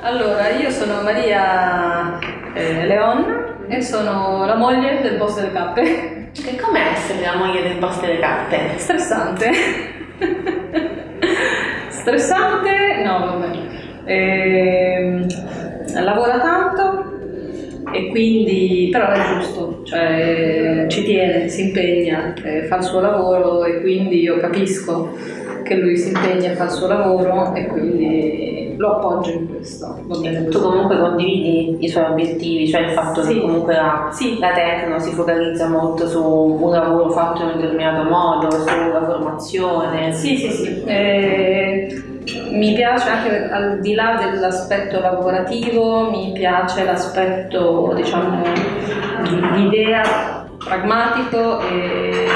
Allora, io sono Maria eh, Leon e sono la moglie del boss delle cappe. E com'è essere la moglie del boss delle cappe? Stressante. Stressante? No, vabbè. Eh, lavora tanto e quindi, però è giusto, cioè ci tiene, si impegna, eh, fa il suo lavoro e quindi io capisco che lui si impegna a fare il suo lavoro e quindi lo appoggio in questo. Tu comunque condividi i suoi obiettivi, cioè il fatto sì. che comunque la, sì. la Tecno si focalizza molto su un lavoro fatto in un determinato modo, sulla formazione. Sì, sì, sì. Eh, mi piace anche al di là dell'aspetto lavorativo, mi piace l'aspetto, diciamo, di idea pragmatico e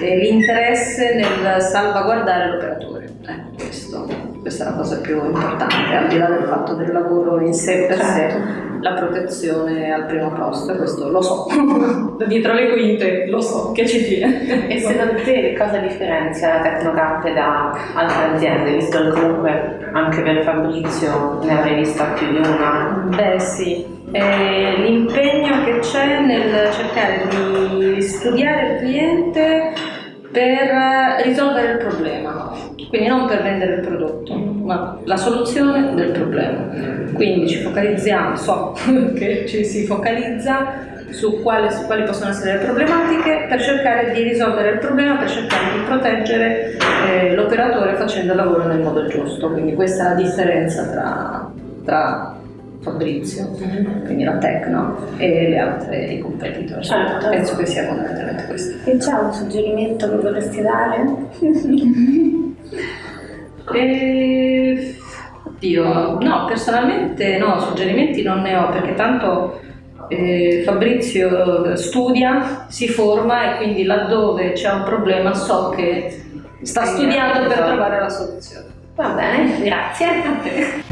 l'interesse nel salvaguardare l'operatore. Eh, questo, questa è la cosa più importante, al di là del fatto del lavoro in sé per sé, certo. la protezione al primo posto, questo lo so, dietro le quinte lo so che ci tiene. E secondo te cosa differenzia la Tecnocamp da altre aziende, visto che comunque anche per Fabrizio ne avrei vista più di una? Beh sì, l'impegno che c'è nel cercare di studiare il cliente per risolvere il problema, quindi non per vendere il prodotto, ma la soluzione del problema. Quindi ci focalizziamo, so che ci si focalizza su, quale, su quali possono essere le problematiche per cercare di risolvere il problema, per cercare di proteggere eh, l'operatore facendo il lavoro nel modo giusto. Quindi questa è la differenza tra, tra Fabrizio, quindi la Tecno e le altre i competitor. Certo. Penso che sia fondamentalmente questo. E c'è un suggerimento che vorresti dare? e... Oddio, no, personalmente no, suggerimenti non ne ho perché tanto eh, Fabrizio studia, si forma e quindi laddove c'è un problema so che sta studiando per trovare la soluzione. Va bene, grazie a te.